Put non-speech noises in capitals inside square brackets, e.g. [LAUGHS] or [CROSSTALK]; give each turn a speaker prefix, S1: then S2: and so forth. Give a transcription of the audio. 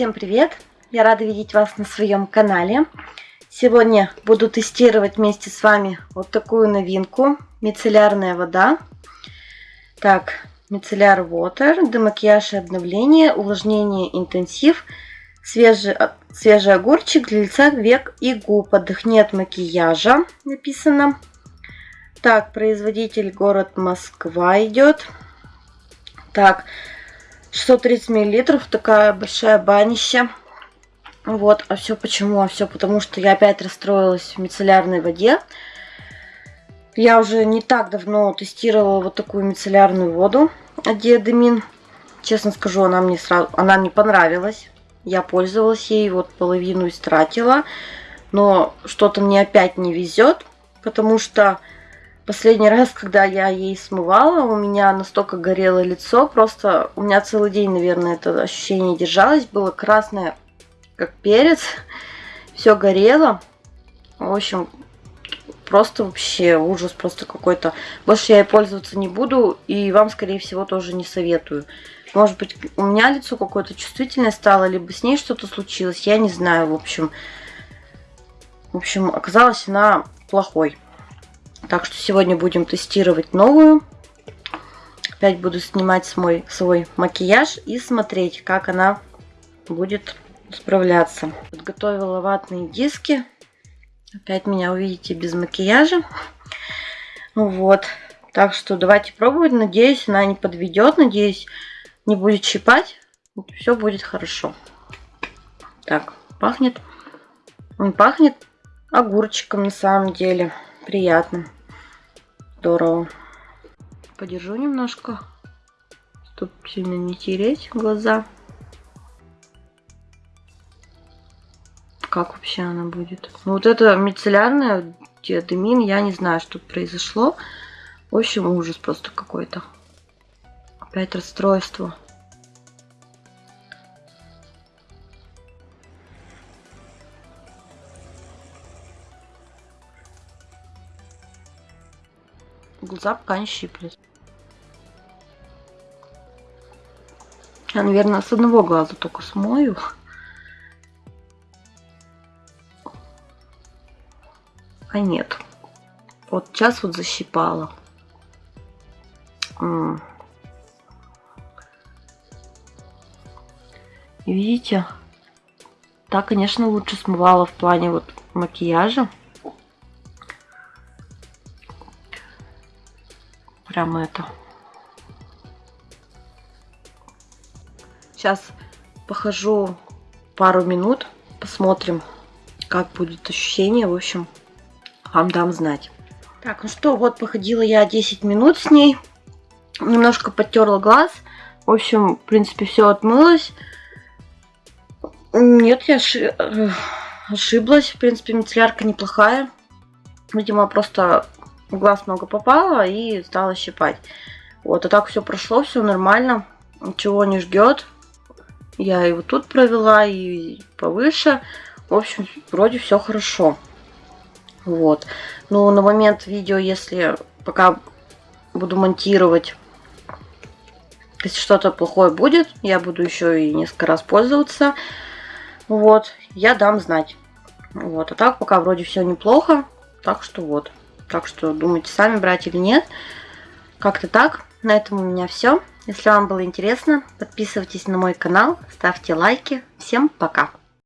S1: Всем привет! Я рада видеть вас на своем канале. Сегодня буду тестировать вместе с вами вот такую новинку. Мицеллярная вода. Так, мицелляр water, демакияж и обновление, увлажнение интенсив, свежий, свежий огурчик для лица, век и губ. Отдохни от макияжа, написано. Так, производитель город Москва идет. Так, 630 миллилитров, такая большая банища. Вот, а все почему? А все потому, что я опять расстроилась в мицеллярной воде. Я уже не так давно тестировала вот такую мицеллярную воду от Диадемин. Честно скажу, она мне сразу, она мне понравилась. Я пользовалась ей, вот половину истратила. Но что-то мне опять не везет, потому что Последний раз, когда я ей смывала, у меня настолько горело лицо, просто у меня целый день, наверное, это ощущение держалось. Было красное, как перец, [LAUGHS] все горело. В общем, просто вообще ужас просто какой-то. Больше я ей пользоваться не буду, и вам, скорее всего, тоже не советую. Может быть, у меня лицо какое-то чувствительное стало, либо с ней что-то случилось, я не знаю, в общем. В общем, оказалась она плохой. Так что сегодня будем тестировать новую. Опять буду снимать свой, свой макияж и смотреть, как она будет справляться. Подготовила ватные диски. Опять меня увидите без макияжа. Вот. Так что давайте пробовать. Надеюсь, она не подведет. Надеюсь, не будет щипать. Все будет хорошо. Так, пахнет. Он пахнет огурчиком на самом деле приятно. Здорово. Подержу немножко, чтобы сильно не тереть глаза. Как вообще она будет? Ну, вот это мицеллярная диадемин, я не знаю, что произошло. В общем, ужас просто какой-то. Опять расстройство. Глаза пока не щиплет. Я, наверное, с одного глаза только смою. А нет. Вот сейчас вот защипала. видите? Так, конечно, лучше смывала в плане вот макияжа. Прямо это. Сейчас похожу пару минут, посмотрим, как будет ощущение. В общем, вам дам знать. Так, ну что, вот походила я 10 минут с ней. Немножко подтерла глаз. В общем, в принципе, все отмылось. Нет, я ошиблась. В принципе, мицеллярка неплохая. Видимо, просто в глаз много попало и стало щипать. Вот, а так все прошло, все нормально, ничего не ждет. Я его тут провела, и повыше. В общем, вроде все хорошо. Вот. Но на момент видео, если пока буду монтировать, если что-то плохое будет, я буду еще и несколько раз пользоваться. Вот, я дам знать. Вот, а так пока вроде все неплохо. Так что вот. Так что думайте сами, брать или нет. Как-то так. На этом у меня все. Если вам было интересно, подписывайтесь на мой канал, ставьте лайки. Всем пока!